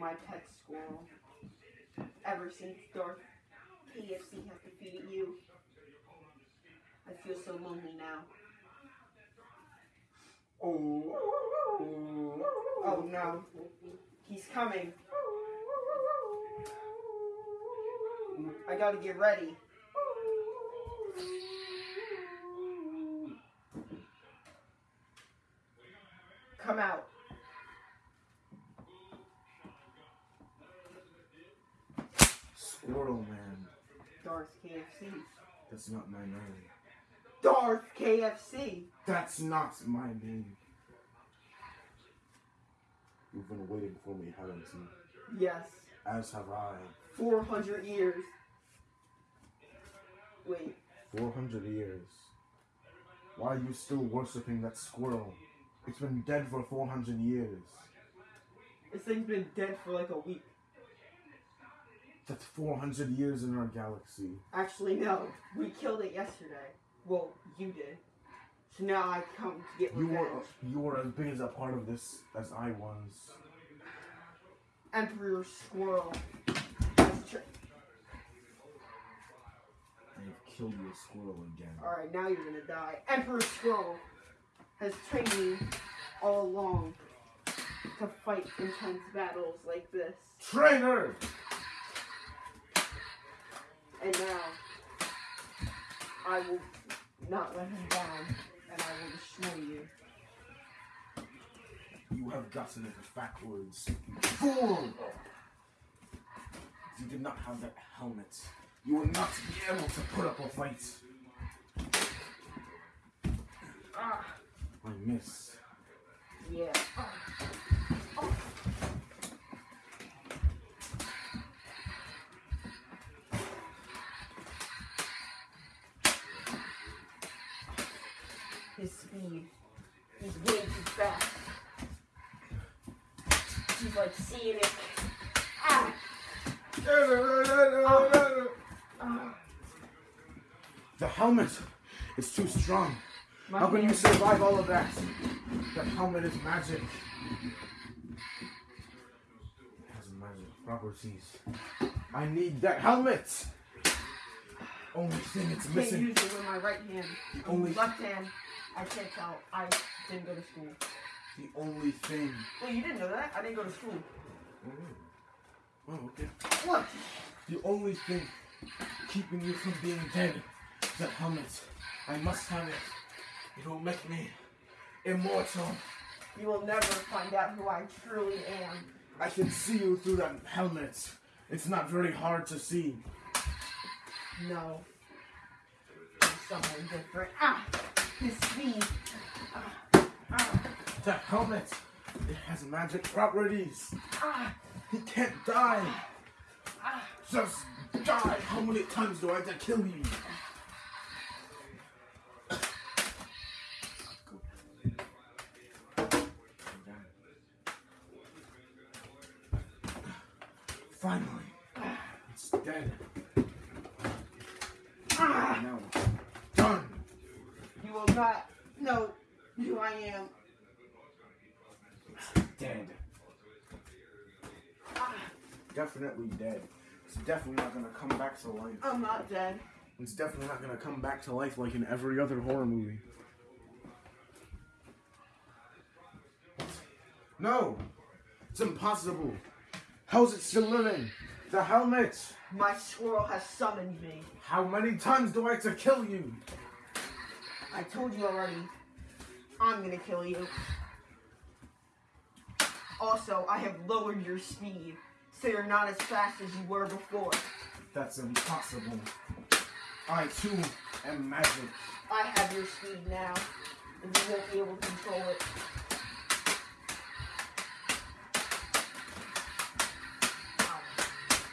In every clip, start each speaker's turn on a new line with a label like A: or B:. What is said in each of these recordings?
A: my pet squirrel. Ever since Darth KFC has defeated you, I feel so lonely now.
B: Oh.
A: Oh no, he's coming. I gotta get ready. Come out.
B: Squirrel Man.
A: Darth KFC.
B: That's not my name.
A: Darth KFC.
B: That's not my name. You've been waiting for me, haven't you?
A: Yes.
B: As have I.
A: 400 years. Wait,
B: 400 years. Why are you still worshipping that squirrel? It's been dead for 400 years.
A: this thing's been dead for like a week.
B: That's 400 years in our galaxy.
A: Actually, no. We killed it yesterday. Well, you did. So now I come to get
B: You
A: revenge.
B: were you were as big as a part of this as I was.
A: Emperor Squirrel.
B: I have killed your squirrel again.
A: Alright, now you're gonna die. Emperor Squirrel has trained me all along to fight intense battles like this.
B: Traitor!
A: And now, I will not let him down, and I will destroy you.
B: You have gotten it backwards. Fool! You did not have that helmet, you would not be able to put up a fight.
A: Ah,
B: I miss.
A: yeah. His He's way too fast. He's like seeing it. Ah!
B: The helmet is too strong.
A: My
B: How can you survive all of that? The helmet is magic. It has magic properties. I need that helmet! Only thing it's missing.
A: can't
B: missing.
A: use it with my right hand.
B: Only-
A: left hand. I can't tell. I didn't go to school.
B: The only thing.
A: Well, you didn't know that. I didn't go to school.
B: Oh, oh okay.
A: What?
B: The only thing keeping you from being dead is that helmet. I must have it. It will make me immortal.
A: You will never find out who I truly am.
B: I can see you through that helmet. It's not very hard to see.
A: No. Someone different. Ah! His speed. Ah!
B: The helmet, it has magic properties. He can't die. Just die. How many times do I have to kill you? Finally, it's dead.
A: Ah!
B: Now
A: will not know who I am.
B: Dead.
A: Ah!
B: Definitely dead. It's definitely not gonna come back to life.
A: I'm not dead.
B: It's definitely not gonna come back to life like in every other horror movie. No! It's impossible! How's it still living? The helmet!
A: My squirrel has summoned me.
B: How many times do I have to kill you?
A: I told you already. I'm gonna kill you. Also, I have lowered your speed, so you're not as fast as you were before.
B: That's impossible. I too am magic.
A: I have your speed now, and you won't be able to control it.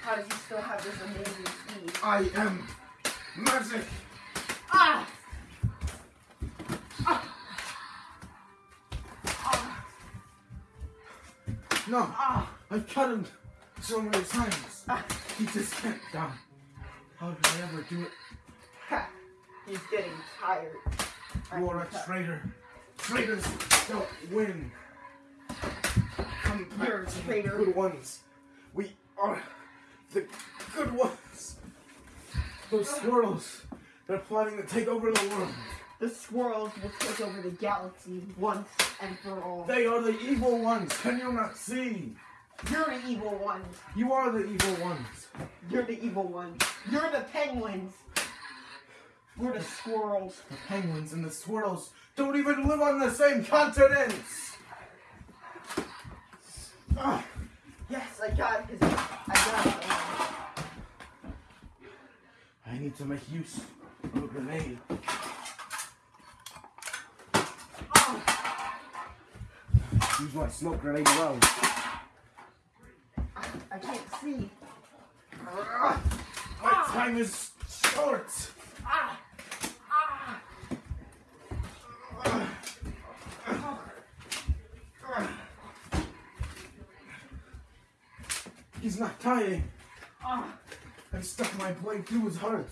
A: How- does he still have this amazing speed?
B: I am magic!
A: Ah!
B: No!
A: Ah!
B: I've cut him so many times. He just can't die. How did I ever do it?
A: Ha! He's getting tired.
B: You are a traitor. Traitors don't win. Come back
A: You're
B: the
A: traitor.
B: good ones. We are the good ones. Those squirrels, they're plotting to take over the world.
A: The squirrels will take over the galaxy once and for all.
B: They are the evil ones. Can you not see?
A: You're the evil ones.
B: You are the evil ones.
A: You're the evil ones. You're the penguins. We're the squirrels.
B: The penguins and the squirrels don't even live on the same continents. Ah,
A: Yes, I got his. I got it.
B: I need to make use of a grenade. Use my smoke grenade well.
A: I, can't see.
B: Ah, My time is short.
A: Ah! Ah!
B: He's not dying.
A: Ah!
B: I stuck my blade through his heart.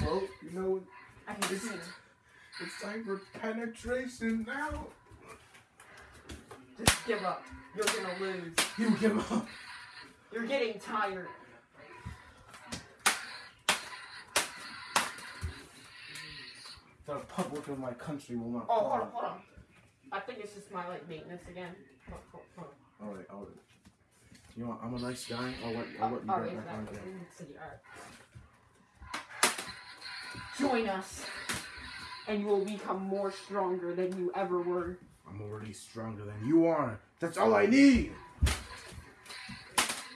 B: Well, you know,
A: I can see.
B: it's time for penetration now.
A: Just give up. You're gonna lose.
B: You give up.
A: You're getting tired.
B: The public of my country will not.
A: Oh, hold on, hold on. I think it's just my like maintenance again. Hold, hold, hold on.
B: All right, all right. You know, what, I'm a nice guy. I'll let, I'll let you
A: Oh,
B: get back on again.
A: let's see, alright. Join us, and you will become more stronger than you ever were.
B: I'm already stronger than you are. That's all I need.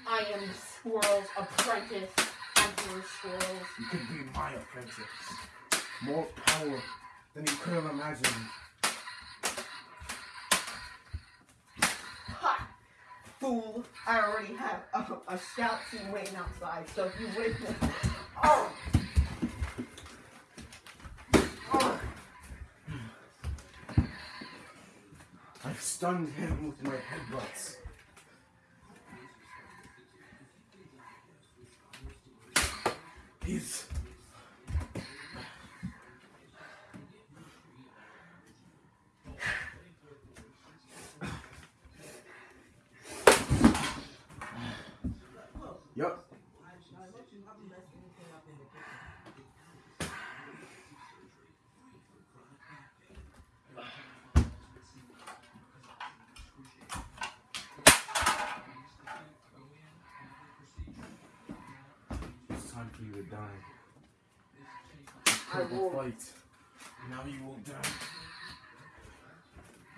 A: I am the squirrel's apprentice, Emperor Squirrels.
B: You could be my apprentice. More power than you could have imagined.
A: Ha! Fool! I already have a, a scout team waiting outside, so if you wait. Oh!
B: I've stunned him with my headbutts. He's. Yup. It's time for you die.
A: I will.
B: fight. Now you will die.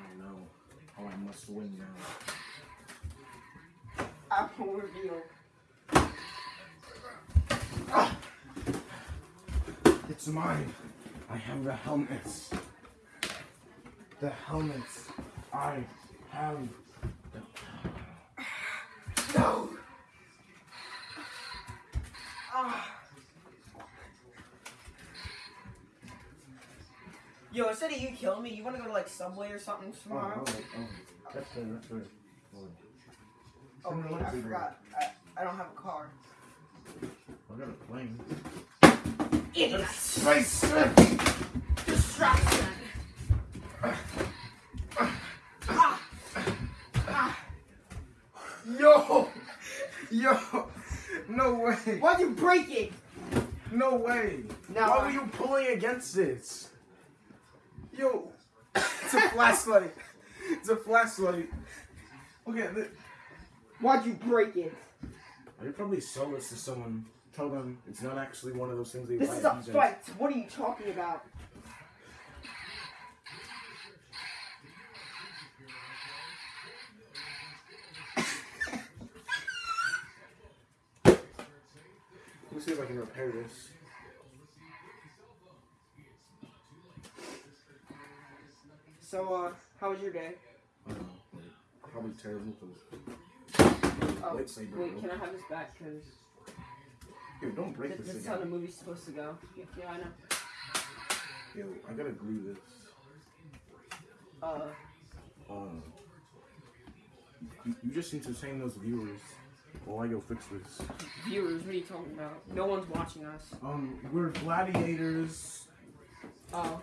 B: Oh no. Oh, I must win now.
A: I will reveal.
B: It's mine. I have the helmets. The helmets. I have
A: Yo, instead of you killing me, you want to go to like Subway or something
B: Oh,
A: tomorrow?
B: oh, oh. That's good, that's good.
A: Oh,
B: on.
A: Wait, I forgot. I, I don't have a car.
B: I got a plane.
A: Idiot! Distraction! Ah! Ah!
B: Yo! Yo! No way!
A: Why'd you break it?
B: No way!
A: Now
B: Why
A: I-
B: were you pulling against it? Yo! It's a flashlight! It's a flashlight! Okay,
A: Why'd you break it?
B: I could probably sell this to someone. Tell them it's not actually one of those things they
A: This
B: buy
A: is a fight. What are you talking about?
B: Let me see if I can repair this.
A: So, uh, how was your day?
B: I. Probably terrible because.
A: Oh, wait, can I have this back? Because
B: Yo, don't break
A: this,
B: this
A: is how the movie's supposed to go. Yeah, yeah, I know.
B: Yo, I gotta glue this.
A: Uh,
B: Um, you, you just entertain those viewers while I go fix this.
A: viewers, what are you talking about? No one's watching us.
B: Um, we're gladiators.
A: Oh.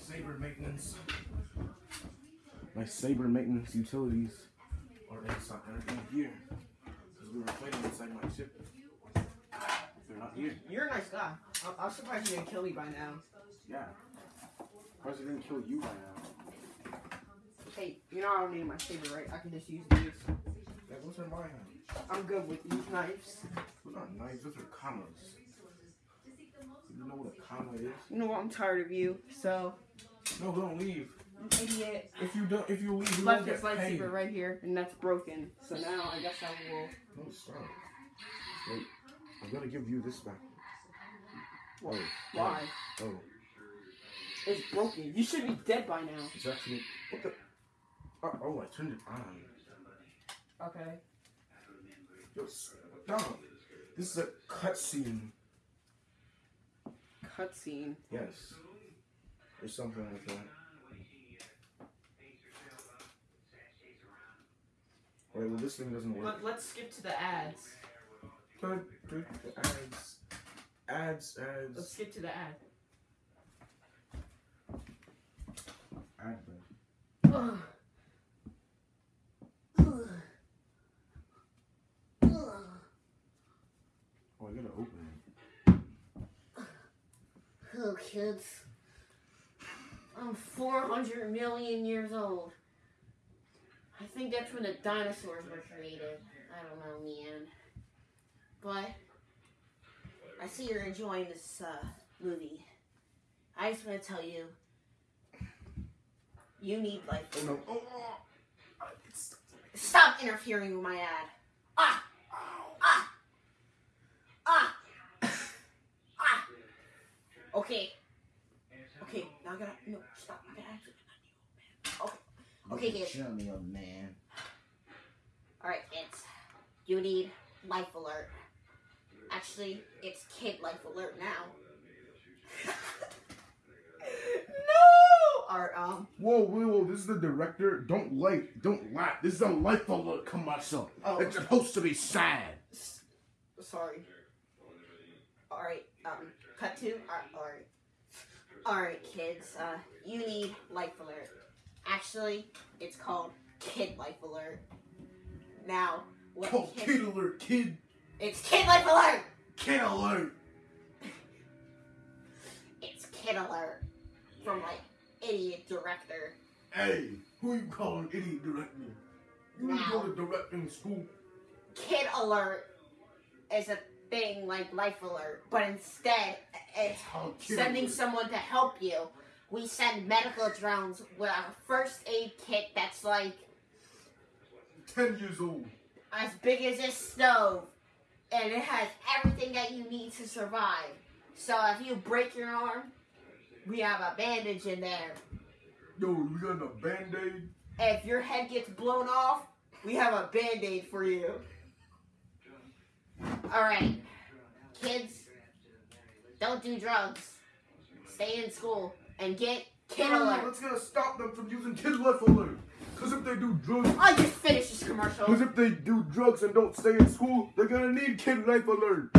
B: saber maintenance. My saber maintenance utilities are inside. They're in here. Because we were fighting inside my ship. They're not here.
A: You're a nice guy. I'm, I'm surprised you didn't kill me by now.
B: Yeah. President kill you by now.
A: Hey, you know I don't need my saber, right? I can just use these.
B: Yeah, those are my hands.
A: I'm good with these knives.
B: Those aren't knives, those are commas. You know what a comma is?
A: You know what? I'm tired of you. So,
B: No, don't leave.
A: idiot.
B: If you don't, if you leave, you
A: Left
B: won't
A: this
B: get paid.
A: lightsaber right here, and that's broken. So now I guess I will.
B: No, stop. Wait, I'm gonna give you this back. Oh,
A: Why?
B: oh,
A: It's broken. You should be dead by now.
B: it's actually what the? Oh, oh, I turned it on.
A: Okay.
B: Just stop. This is a cutscene.
A: Cutscene.
B: Yes, or something like that. Alright, well this thing doesn't work.
A: Let, let's skip to the ads.
B: Good, good. Ads, ads,
A: Let's skip to the ad.
B: Ad
A: Ugh.
B: Oh, I gotta open it.
C: Hello, kids. I'm 400 million years old. I think that's when the dinosaurs were created. I don't know, man. But I see you're enjoying this uh, movie. I just want to tell you, you need like
B: Oh no! Oh, oh.
C: Stop interfering with my ad. Ah, ah, ah, ah. Okay, okay. Now I gotta no stop. I gotta actually. Okay, okay, kids.
B: Show me, old man.
C: All right, kids. You need life alert. Actually, it's kid life alert now.
A: no! Or, um,
B: Whoa, whoa, whoa! This is the director. Don't like, don't laugh. This is a life alert commercial.
A: Oh.
B: It's supposed to be sad.
A: s- sorry. Alright, um, cut to, uh, alright.
C: All right, kids. Uh, you need life alert. Actually, it's called kid life alert. Now, what
B: Oh,
C: kid-
B: kid alert, kid,
C: It's kid life alert.
B: kid alert.
C: It's kid alert from like idiot director.
B: Hey, who you calling idiot director? You to go to directing school.
C: Kid alert is a thing like life alert, but instead it's
B: Oh,
C: sending
B: alert.
C: someone to help you. We send medical drones with a first aid kit that's like
B: Ten years old.
C: as big as this stove, and it has everything that you need to survive. So if you break your arm, we have a bandage in there.
B: Yo, we got a band-aid.
A: If your head gets blown off, we have a band-aid for you.
C: Alright, kids, don't do drugs. Stay in school and get kid alert.
B: Let's gonna stop them from using kid life alert. Cause if they do drugs,
A: I just finished this commercial.
B: cause if they do drugs and don't stay in school, they're gonna need kid life alert.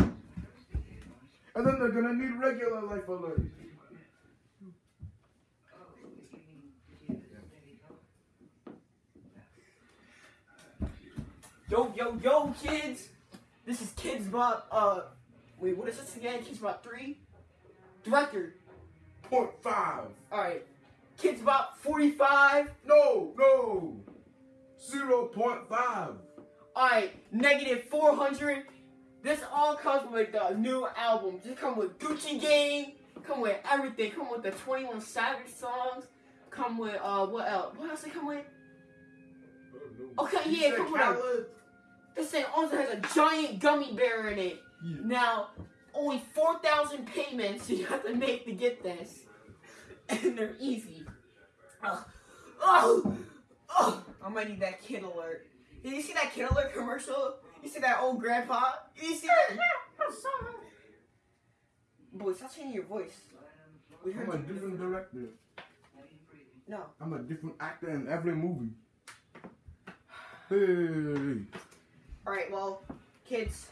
B: And then they're gonna need regular life alert.
A: Yo, yo, yo, kids! This is Kids Bop, uh, wait, what is this again? Kids Bop 3? Director.
B: Point five.
A: Alright. Kids about 45.
B: No, no. Zero point five.
A: Alright, negative 400. This all comes with the new album. Just come with Gucci Gang. Come with everything. Come with the 21 Savage songs. Come with, uh, what else? What else they come with? Okay,
B: You
A: yeah, come with a-? This thing also has a giant gummy bear in it.
B: Yeah.
A: Now, only 4,000 payments you have to make to get this. And they're easy. Oh, oh, oh. I might need that kid alert. Did you see that kid alert commercial? You see that old grandpa? You see that? Boy, stop changing your voice. We heard
B: I'm a different director.
A: No.
B: I'm a different actor in every movie. Hey.
A: All right, well, kids,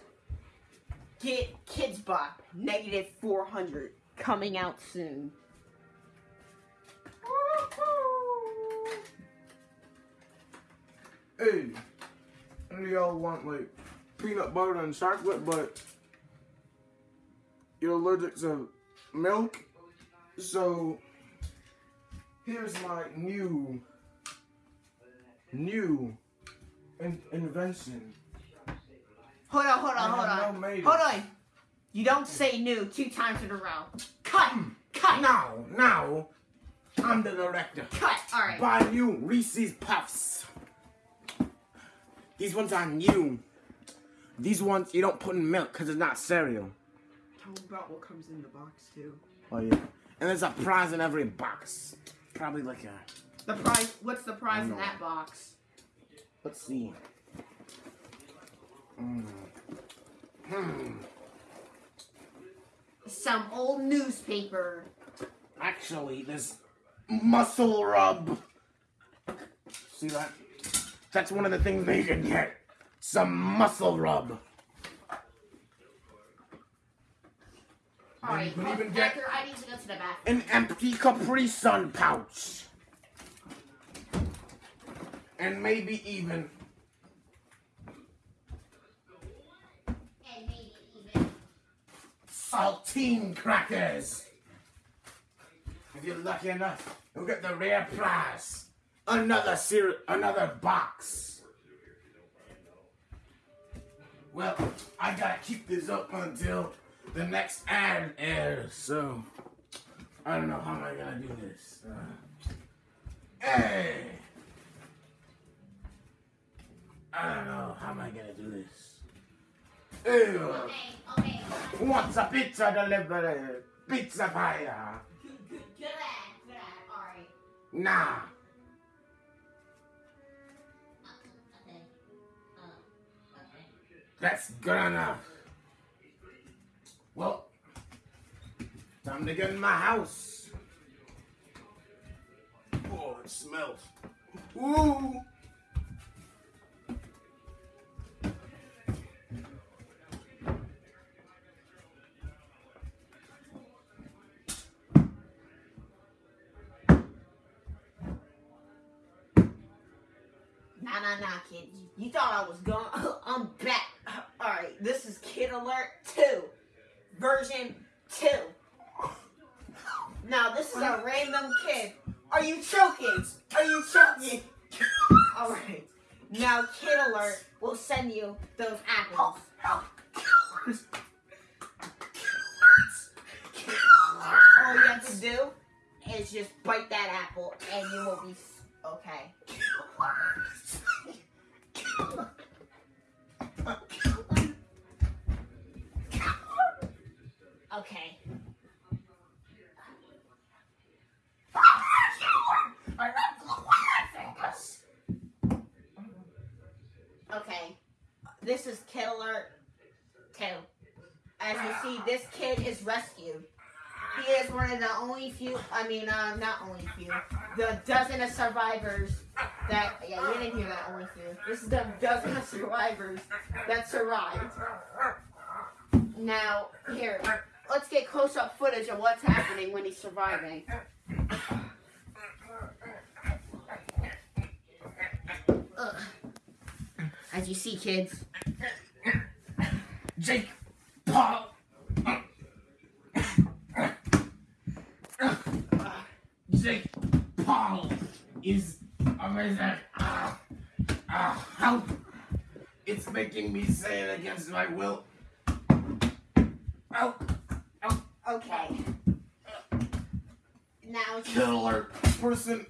A: get Kids Bop negative 400 coming out soon.
B: Hey, y'all want like peanut butter and chocolate, but you're allergic to milk? So here's my new, new in- invention.
A: Hold on, hold on,
B: I
A: hold on.
B: no maiden.
A: hold on. You don't say new two times in a row. Cut! Hmm. Cut!
B: Now, now, I'm the director.
A: Cut! Alright.
B: Buy new Reese's Puffs. These ones are new. These ones you don't put in milk because it's not cereal.
A: Tell them about what comes in the box, too.
B: Oh yeah. And there's a prize in every box. Probably like a.
A: The prize, what's the prize in that box?
B: Let's see.
A: Some old newspaper.
B: Actually, this muscle rub. See that? That's one of the things they can get. Some muscle rub.
A: Alright,
B: you can even get-
A: I need to go to the bathroom.
B: An empty Capri Sun pouch. And maybe even
A: And maybe even.
B: Saltine crackers. If you're lucky enough, you'll get the rare prize. Another ser- another box. Well, I gotta keep this up until the next ad airs, so I don't know how am I gonna do this. Uh, hey, I don't know how am I gonna do this. Ew.
A: Okay, okay.
B: What's a pizza delivery? Pizza fire.
A: Good, good, good ad, good ad. Alright.
B: Nah.
A: Okay. Uh, okay.
B: That's good enough. Well, time to get in my house. Oh, it smells. Ooh.
A: Nah, kid. You, you thought I was gone. I'm back. Alright, this is Kid Alert 2. Version 2. Now, this is a random kid. Are you choking? Are you choking? Alright. Now, Kid Alert will send you those apples. All you have to do is just bite that apple and you will be okay. Okay. Okay. This is Kid Alert 2. As you see, this kid is rescued. He is one of the only few, I mean, uh, not only few, the dozen of survivors that, yeah, you didn't hear that only few. This is the dozen of survivors that survived. Now, here, let's get close up footage of what's happening when he's surviving. Ugh. As you see, kids,
B: Jake Paul. Jake Is amazing. Ah, ah, help! It's making me say it against my will. Help!
A: okay. Now, as you see,
B: Killer person.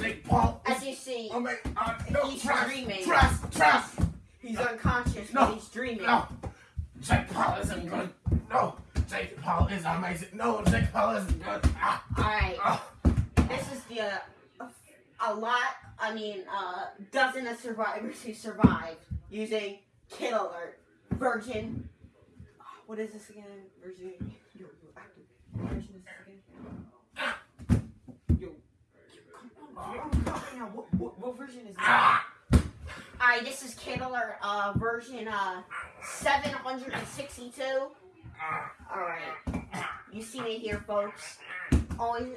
B: Jake Paul.
A: as you see,
B: Oh my, uh, no,
A: He's
B: trust,
A: dreaming.
B: trust, trust.
A: he's unconscious,
B: No.
A: but he's dreaming.
B: No, Jake Paul isn't good. No, Jake Paul is amazing. No, Jake Paul isn't good. Ah,
A: Alright,
B: ah.
A: This is the, uh, a lot, I mean, uh, dozen of survivors who survived using Kid Alert, Virgin, what is this again? Virgin, yo, yo, active, version is this again? Yo, what, what, version is that?
C: Alright, this is Kid Alert, uh, version, uh, 762. Alright. You see me here, folks. Only,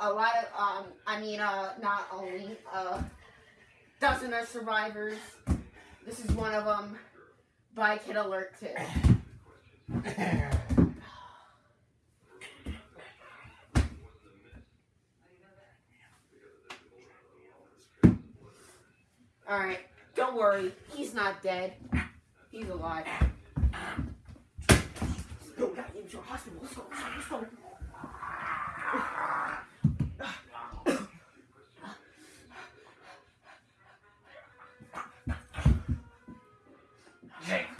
C: a lot of, um, I mean, uh, not only, uh, dozen of survivors. This is one of them by Kid Alert, too. Alright, don't worry. He's not dead. He's alive.
A: Yo, we gotta a hospital. Let's go. Let's go.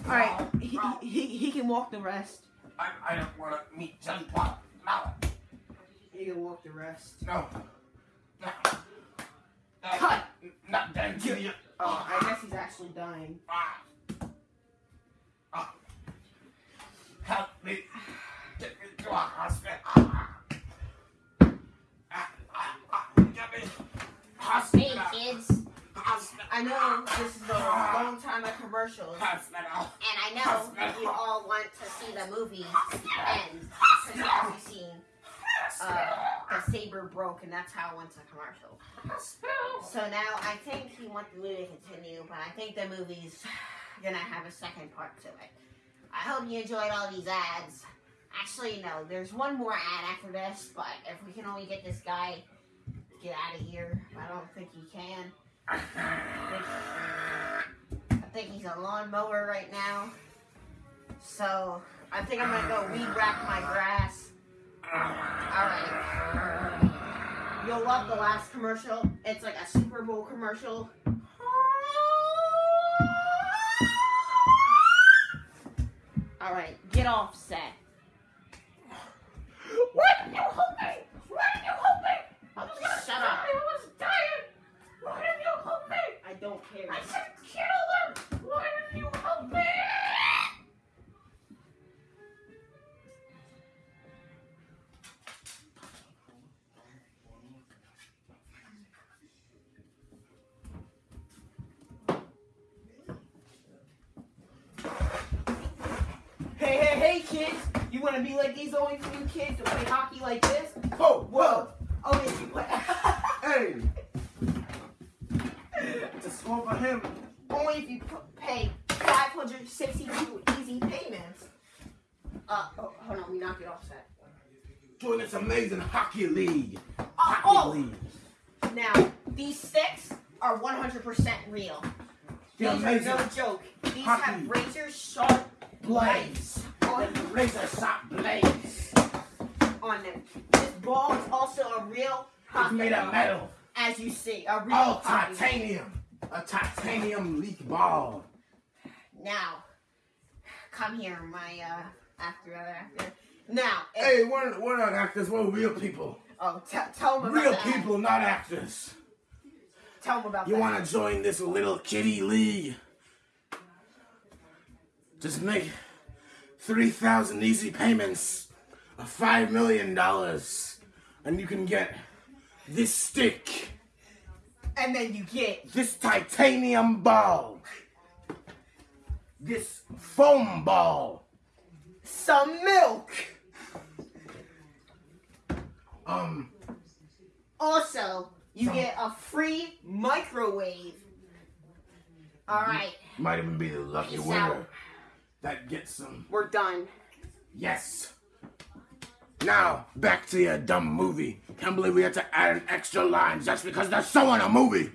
B: Jake.
A: Alright, he, he, he can walk the rest.
B: I, I don't want to meet Jelly Pop. No.
A: He can walk the rest.
B: No. No. No.
A: Cut.
B: Not done to you.
A: Oh, I guess he's actually dying.
B: Ah. Ah. Help me. Get me to a hospital. Ah. Ah, ah, ah. Get me.
C: Hey, kids.
A: I know this is a long time of commercials.
C: And I know you all want to see the movie end. Because as you've seen, uh, the saber broke, and that's how it went to commercial. So now I think he wants the movie to continue, but I think the movie's gonna have a second part to it. I hope you enjoyed all these ads. Actually, no, there's one more ad after this, but if we can only get this guy get out of here, I don't think he can. I think, I think he's a lawnmower right now. So I think I'm gonna go weed whack my grass. Alright. You'll love the last commercial. It's like a Super Bowl commercial. Alright, get off set.
B: Why did you help me? Why did you help me? I was gonna
C: Shut up.
B: die. I was dying. Why did you help me?
A: I don't care.
B: I said kill them. Why did you help me?
A: Hey, hey, hey, kids! You want to be like these only few kids to play hockey like this? Oh,
B: whoa, Well, amazing hockey league. Hockey
A: oh.
B: league.
A: Now, these sticks are 100% real.
B: The
A: These
B: amazing
A: are no joke. These
B: hockey
A: have razor sharp
B: blades.
A: on,
B: Razor sharp blades.
A: on them. This ball is also a real
B: It's made of metal.
A: As you see, a real
B: Oh, titanium. A titanium leak ball.
C: Now, come here, my uh, actor, other actor.
A: Now,
B: Hey, we're, we're not actors. We're real people.
A: oh, t- tell them about
B: Real people, not actors.
A: Tell them about
B: You want to join this little kitty league? Just make 3,000 easy payments of $5 million. And you can get this stick,
A: and then you get
B: this titanium ball, this foam ball,
A: some milk.
B: Um,
C: Also,
A: You
B: Some-
A: get a free microwave.
C: all right,
B: might even be the lucky
C: Peace
B: winner
C: out.
B: that gets some.
A: We're done.
B: Yes. Now, back to your dumb movie. Can't believe we had to add an extra line just because there's so in a movie.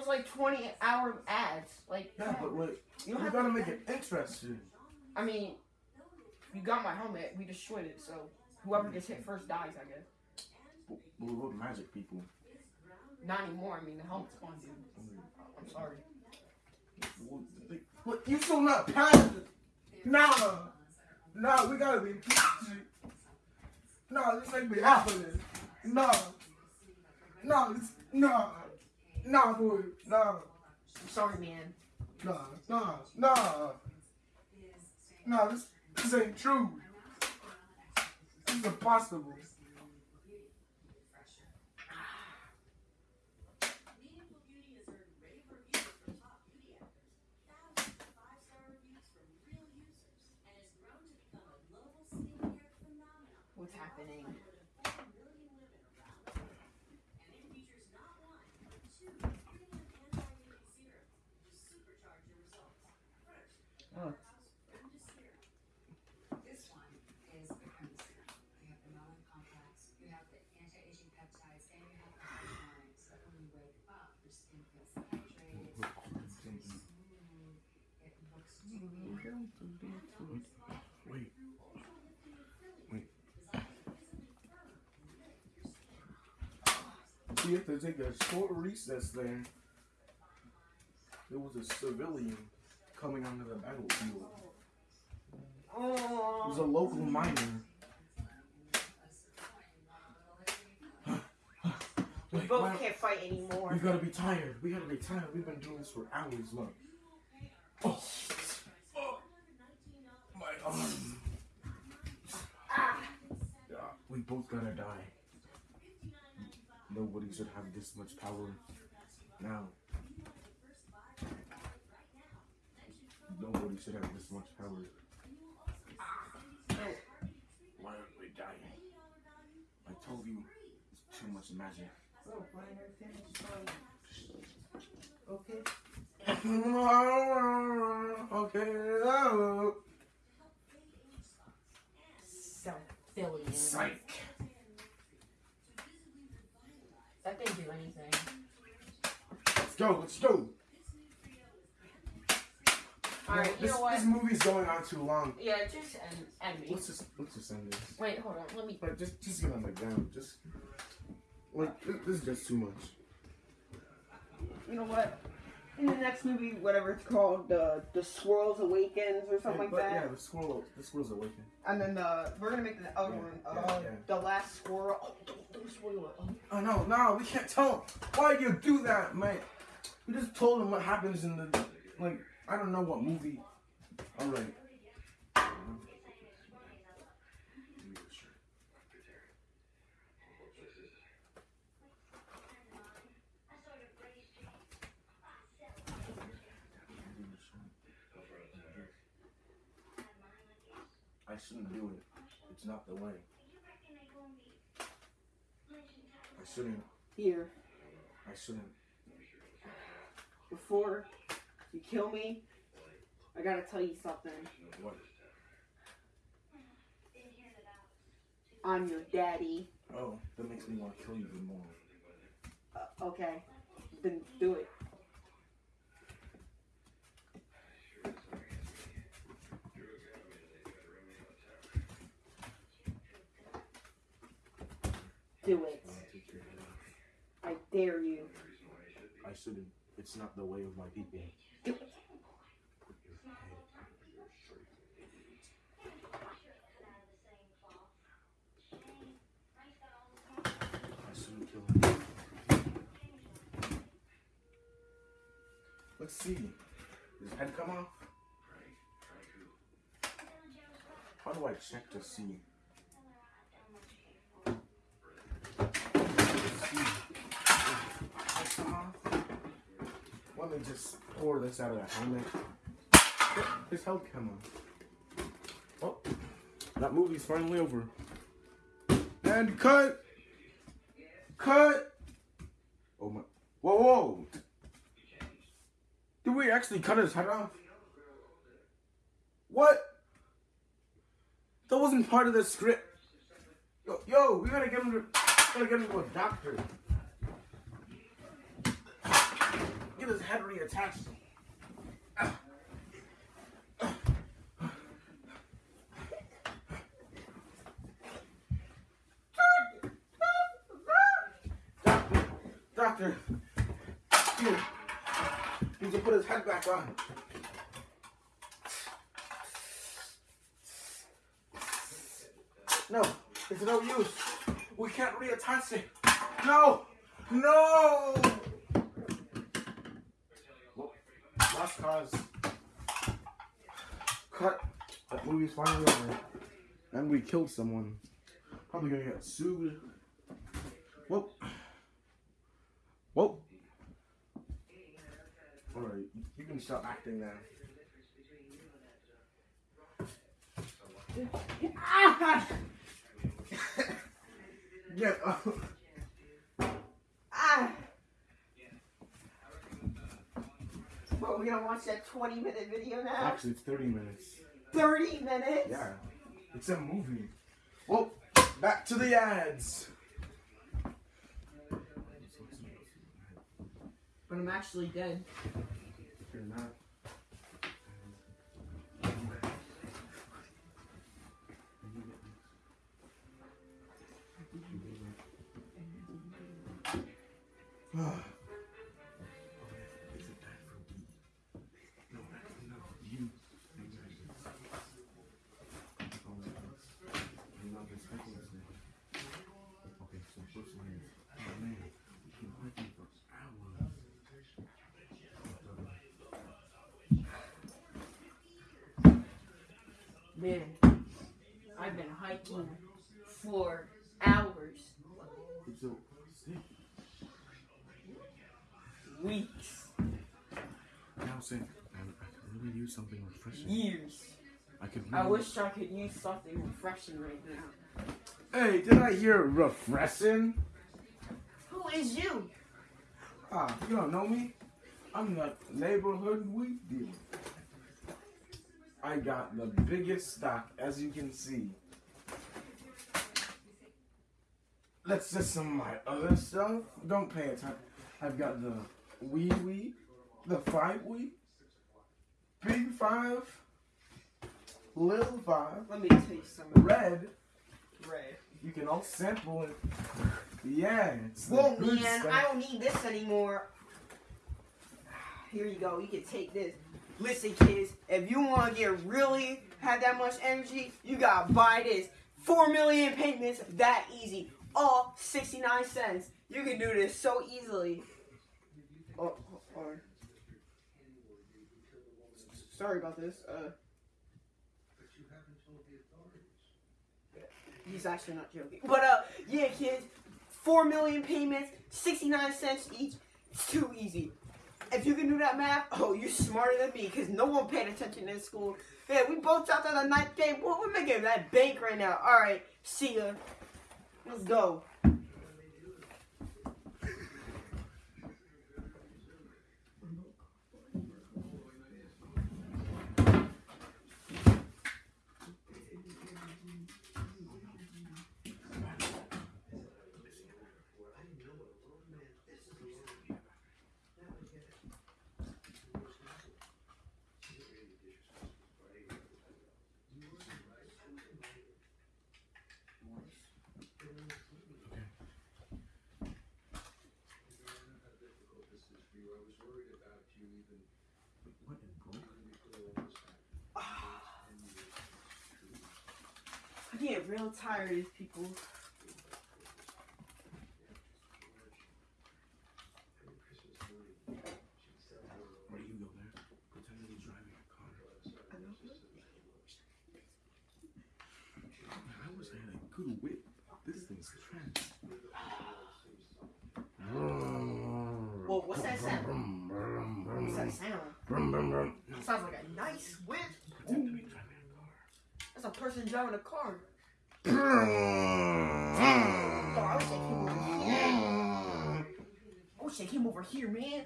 A: Those like 20 hour ads. Like,
B: Yeah, but wait,
A: You
B: you gotta
A: to-
B: make it interesting.
A: I mean, you got my helmet. We destroyed it, so whoever gets hit first dies, I guess.
B: We were magic people.
A: Not anymore. I mean, the helmet's gone, dude. I'm sorry.
B: But you still not past it. Nah, nah, we gotta be magic. Nah, this ain't be happening. Nah, Nah, this, nah, nah, boy, nah,
A: I'm sorry, man.
B: nah, nah, nah, nah. This, this ain't true. This is impossible.
D: What's Beauty has earned rave reviews from top beauty actors, thousands of five-star reviews from real users, and has grown to become a global skincare phenomenon.
A: What's happening?
D: More than four million women around the world. And it features not one, but two premium anti-aging serums to supercharge your results. First,
A: Oh.
D: House Brenda Serum.
E: This one is the cream serum. You have the melon complex, you have the anti-aging peptides, and you have the hyaluronic. So that when you wake up, your skin feels hydrated, it's very smooth, it looks dewy.
B: Wait. Wait. We have to take a short recess there. There was a civilian coming onto the battlefield. It was a local miner.
A: We both can't fight anymore.
B: We gotta be tired. We gotta be tired. We've been doing this for hours. Look. Oh. Oh. My arm.
A: Ah.
B: Yeah, we both gotta die. Nobody should have this much power now. Nobody should have this much power.
A: Oh.
B: Why aren't we dying? I told you, it's too much magic.
A: Oh, fine. Okay.
B: okay. Oh.
A: Self-filling.
B: Psych.
A: That didn't do anything.
B: Let's go. Let's go.
A: Alright, you
B: this,
A: know what?
B: This movie's going on too long.
A: Yeah, just end, end me.
B: Let's just let's just end this.
A: Wait, hold on. Let me.
B: Like just just get on the ground. Just like this, this is just too much.
A: You know what? In the next movie, whatever it's called, the the Squirrels Awakens or something like
B: but,
A: that.
B: Yeah, the squirrel the squirrel's awakened.
A: And then the we're gonna make the other
B: Yeah,
A: one.
B: yeah,
A: uh,
B: yeah.
A: The last squirrel. Oh, don't, don't spoil it. Oh.
B: No, no, we can't tell him. Why do you do that, man? We just told him what happens in the like I don't know what movie. Alright. I shouldn't do it. It's not the way. I shouldn't.
A: Here,
B: I shouldn't.
A: before you kill me, I gotta tell you something.
B: What?
A: I'm your daddy.
B: Oh, that makes me want to kill you even more.
A: Uh, okay, then do it. Do it.
B: I want to take your head off.
A: I dare you.
B: I shouldn't. It's not the way of my people.
A: Do it.
B: Put your head straight. I shouldn't kill him. Let's see. Does his head come off? How do I check to? See. Head come off? Let me just pour this out of the helmet. His head come off. Oh, that movie's finally over. And cut! Cut! Oh my. Whoa, whoa! Did we actually cut his head off? What? That wasn't part of the script. Yo, yo we gotta get him to, gotta get him to a doctor. Head reattached. Doctor, doctor, you need to put his head back on. No, it's no use. We can't reattach it. No, No! Well, Last cause. Cut. That movie's finally over. And we killed someone. Probably gonna get sued. Whoa. Whoa. Alright, you can stop acting now.
A: Ah!
B: Get up.
A: Ah! Well, we're gonna watch that 20 minute video now?
B: Actually, it's 30 minutes.
A: 30 minutes?
B: Yeah. It's a movie. Well, back to the ads.
A: But I'm actually dead.
B: Refreshing.
A: years.
B: I could.
A: I wish I could use something refreshing right now.
B: Hey, did I hear refreshing?
A: Who is you?
B: Ah, you don't know me? I'm the neighborhood weed dealer. I got the biggest stock, as you can see. That's just some of my other stuff. Don't pay attention. I've got the weed weed, the five weed, big five, little five,
A: Let me taste some
B: red.
A: red.
B: You can all sample it. Yeah, good
A: man,
B: stuff.
A: I don't need this anymore. Here you go. You can take this. Listen, kids, if you want to get really have that much energy, you gotta buy this. Four million payments, that easy. All 69 cents. You can do this so easily. Oh, oh, oh. Sorry about this. Uh, but you haven't told the authorities. he's actually not joking. But uh, yeah, kids, four million payments, 69 cents each. It's too easy. If you can do that math, oh, you're smarter than me because no one paid attention in school. Yeah, we both dropped out the ninth. What we're making that bank right now. All right, see ya. Let's go.
B: What in broke?
A: I get real tired of these people.
B: Where do you go there? Pretend that he's driving a car. I wish I had a good whip. This thing's trash.
A: Well, what's that sound? What's that sound?
B: Brum, brum, brum.
A: Sounds like a nice whip.
B: Pretend to be driving a car.
A: That's a person driving a car. Oh, I wish I came over here. I wish I came over here, man.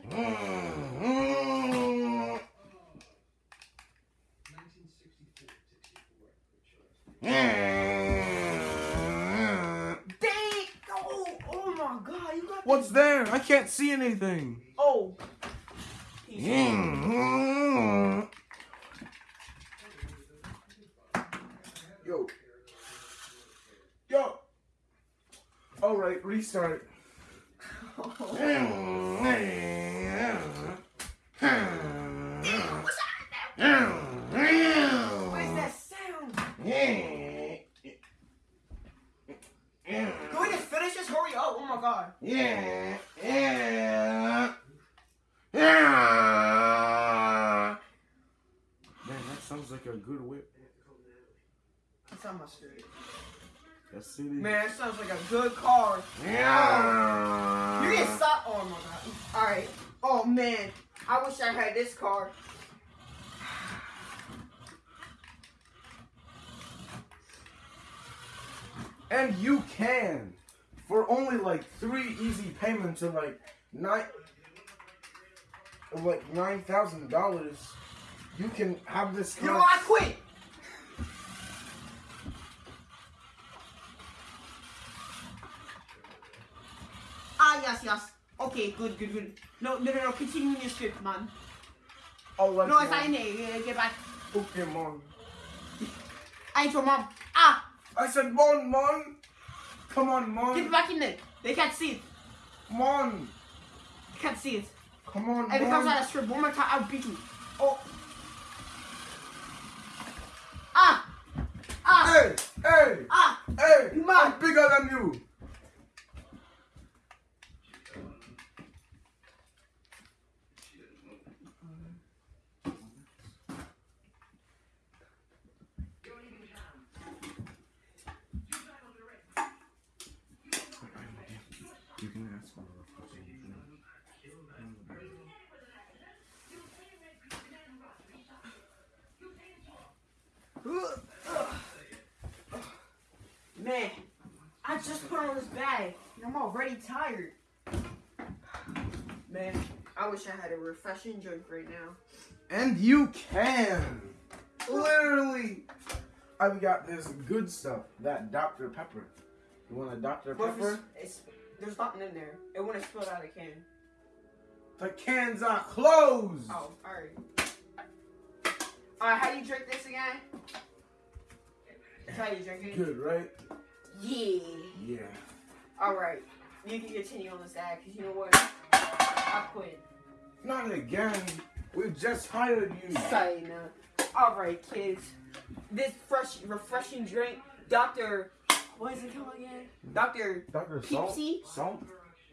A: Dang! Oh, oh my God! You got
B: What's there? I can't see anything. Yo. Yo. All right, restart.
A: What is that sound? Can we just finish this? Hurry up! Oh my God!
B: good whip?
A: It's on my street.
B: Yes, it is.
A: Man, that sounds like a good car.
B: Yeah.
A: You get stopped. Oh my god. Alright. Oh man. I wish I had this car.
B: And you can. For only like three easy payments of like nine of like nine thousand dollars, you can have this
A: You know? I quit. Ah, yes, yes. Okay, good, good, good. No, no, no, no. Continue your script, man.
B: Oh, like
A: No, it's fine. eh, Get back.
B: Pokemon.
A: I ain't your mom. Ah,
B: I said, Mon, Mon. Come on,
A: get
B: Mon.
A: back in there. They can't see it.
B: Mon.
A: They can't see it.
B: Come on,
A: If it comes out of script one more time, I'll beat you. Oh. Ah. Ah.
B: Hey, hey,
A: Ah.
B: hey.
A: You mad?
B: I'm bigger than. You can ask for
A: Man, I just put on this bag. and I'm already tired. Man, I wish I had a refreshing drink right now.
B: And you can. Literally. I've got this good stuff. That Dr. Pepper. You want a Dr.
A: But
B: Pepper?
A: it's, it's, there's nothing in there. It wouldn't spill out of the can.
B: The cans are closed.
A: Oh, alright. Alright, how do you drink this again? That's how you drink it?
B: Good, right?
A: Yeah.
B: Yeah.
A: Alright. You can continue on this ad, because you know what? I quit.
B: Not again. We just hired you.
A: Sorry, no. Alright, kids. This fresh, refreshing drink, Dr. What is it called again? Dr.
B: Dr. Salt?
A: Pepsi?
B: Salt?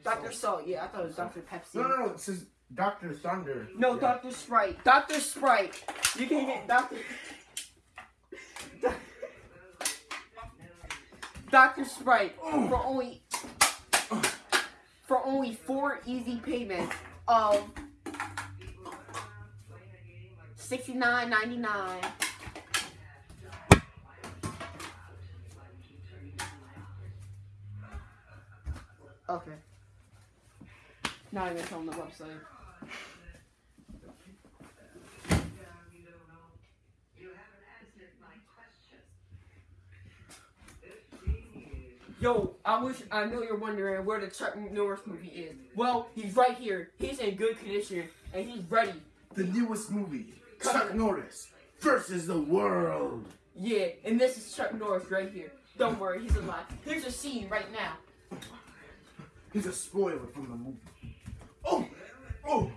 A: Dr. Salt. Yeah, I thought it was Dr. Pepsi.
B: No, no, no. It says Dr. Thunder.
A: No,
B: Yeah.
A: Dr. Sprite. Dr. Sprite. You can get Dr. Dr. Sprite for only for only four easy payments of sixty nine ninety nine. Okay. Not even on the website. Yo, I wish I know you're wondering where the Chuck Norris movie is. Well, he's right here. He's in good condition and he's ready.
B: The newest movie. Chuck Norris versus the world.
A: Yeah, and this is Chuck Norris right here. Don't worry, he's alive. Here's a scene right now.
B: He's a spoiler from the movie. Oh!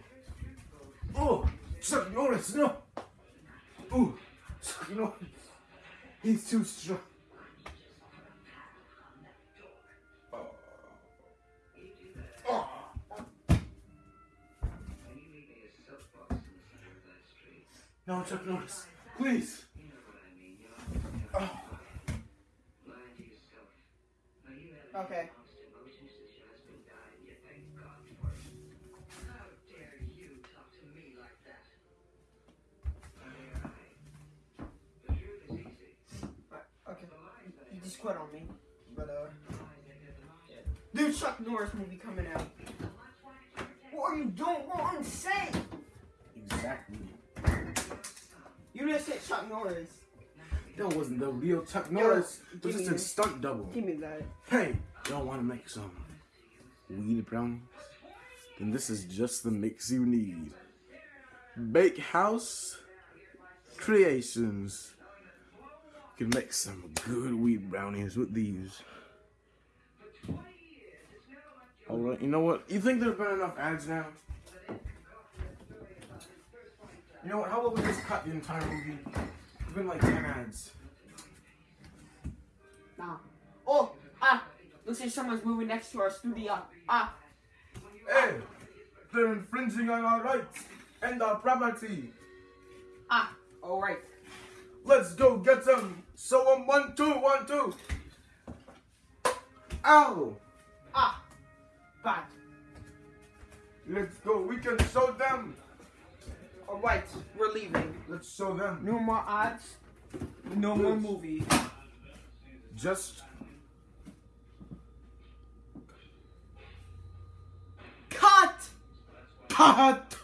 B: Oh! Chuck Norris, no! Oh! Chuck Norris. He's too strong. No, Chuck Norris. Please.
A: Okay. You just quit on me. But uh New Chuck Norris movie coming out. What are you doing? What I'm saying?
B: Exactly.
A: You just said Chuck Norris.
B: That wasn't the real Chuck Norris. It was just a
A: that.
B: stunt double.
A: Give me that.
B: Hey, y'all want to make some weed brownies? Then this is just the mix you need. Bake House Creations. You can make some good weed brownies with these. Alright, you know what? You think there have been enough ads now? You know what? How about we just cut the entire movie? It's been like 10 ads.
A: Nah. Oh, ah. Looks like someone's moving next to our studio. Ah.
B: Hey, they're infringing on our rights and our property.
A: Ah. Alright.
B: Let's go get some. So um, one, two, one, two. Ow!
A: Ah, bad.
B: Let's go. We can show them.
A: All right, we're leaving.
B: Let's show them.
A: No more ads. No more movie.
B: Just
A: Cut.
B: cut.